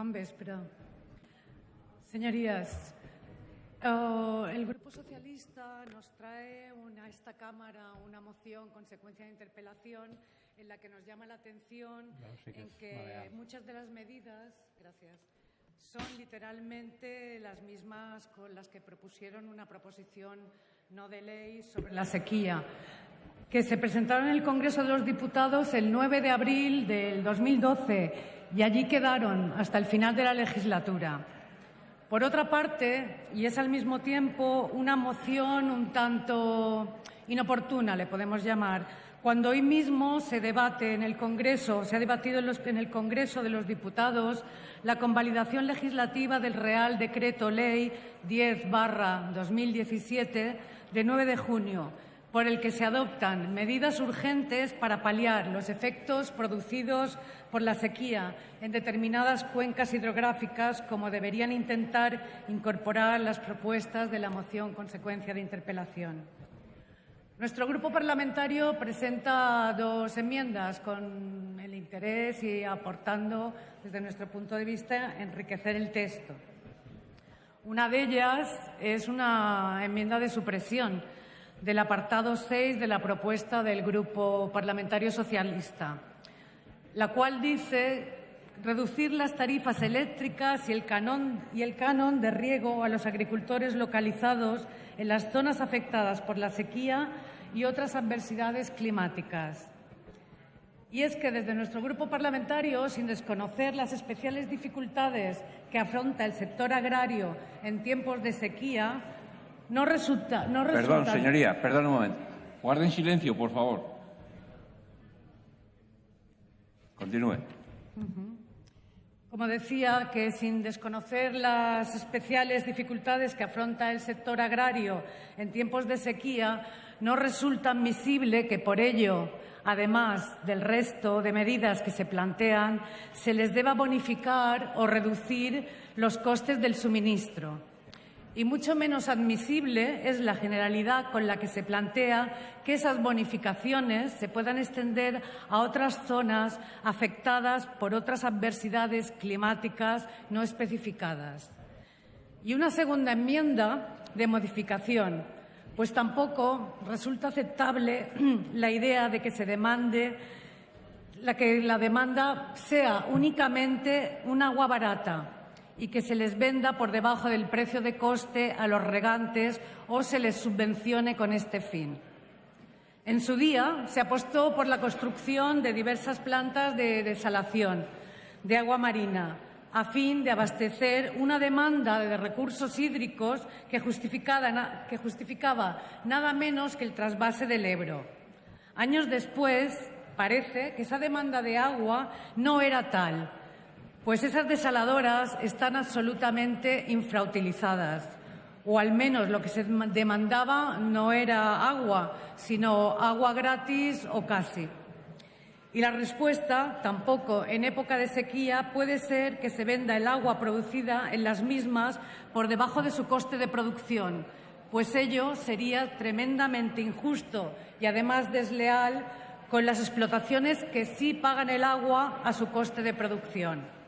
Bon vespre. Señorías, oh, el Grupo Socialista nos trae a esta Cámara una moción consecuencia de interpelación en la que nos llama la atención en que muchas de las medidas, gracias, son literalmente las mismas con las que propusieron una proposición no de ley sobre la sequía que se presentaron en el Congreso de los Diputados el 9 de abril del 2012 y allí quedaron hasta el final de la legislatura. Por otra parte, y es al mismo tiempo una moción un tanto inoportuna, le podemos llamar, cuando hoy mismo se debate en el Congreso, se ha debatido en, el Congreso de los Diputados la convalidación legislativa del Real Decreto Ley 10-2017 de 9 de junio, por el que se adoptan medidas urgentes para paliar los efectos producidos por la sequía en determinadas cuencas hidrográficas, como deberían intentar incorporar las propuestas de la moción consecuencia de interpelación. Nuestro grupo parlamentario presenta dos enmiendas con el interés y aportando, desde nuestro punto de vista, enriquecer el texto. Una de ellas es una enmienda de supresión del apartado 6 de la propuesta del Grupo Parlamentario Socialista, la cual dice reducir las tarifas eléctricas y el, canon, y el canon de riego a los agricultores localizados en las zonas afectadas por la sequía y otras adversidades climáticas. Y es que desde nuestro grupo parlamentario, sin desconocer las especiales dificultades que afronta el sector agrario en tiempos de sequía, no resulta... No Perdón, señoría, perdón un momento. Guarden silencio, por favor. Continúe. Como decía, que sin desconocer las especiales dificultades que afronta el sector agrario en tiempos de sequía, no resulta admisible que por ello, además del resto de medidas que se plantean, se les deba bonificar o reducir los costes del suministro y mucho menos admisible es la generalidad con la que se plantea que esas bonificaciones se puedan extender a otras zonas afectadas por otras adversidades climáticas no especificadas. Y una segunda enmienda de modificación, pues tampoco resulta aceptable la idea de que se demande la que la demanda sea únicamente un agua barata y que se les venda por debajo del precio de coste a los regantes o se les subvencione con este fin. En su día se apostó por la construcción de diversas plantas de desalación de agua marina a fin de abastecer una demanda de recursos hídricos que, que justificaba nada menos que el trasvase del Ebro. Años después, parece que esa demanda de agua no era tal pues esas desaladoras están absolutamente infrautilizadas, o al menos lo que se demandaba no era agua, sino agua gratis o casi. Y la respuesta, tampoco en época de sequía, puede ser que se venda el agua producida en las mismas por debajo de su coste de producción, pues ello sería tremendamente injusto y además desleal con las explotaciones que sí pagan el agua a su coste de producción.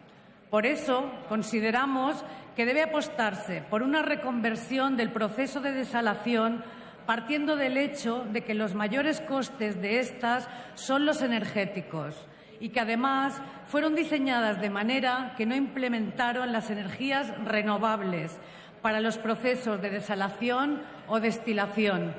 Por eso consideramos que debe apostarse por una reconversión del proceso de desalación partiendo del hecho de que los mayores costes de estas son los energéticos y que además fueron diseñadas de manera que no implementaron las energías renovables para los procesos de desalación o destilación,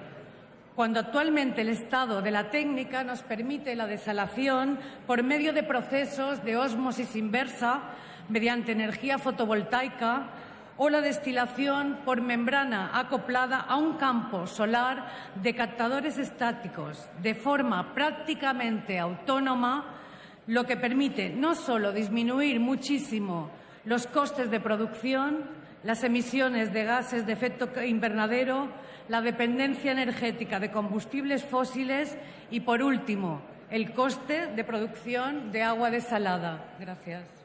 cuando actualmente el estado de la técnica nos permite la desalación por medio de procesos de ósmosis inversa mediante energía fotovoltaica o la destilación por membrana acoplada a un campo solar de captadores estáticos de forma prácticamente autónoma, lo que permite no solo disminuir muchísimo los costes de producción, las emisiones de gases de efecto invernadero, la dependencia energética de combustibles fósiles y, por último, el coste de producción de agua desalada. Gracias.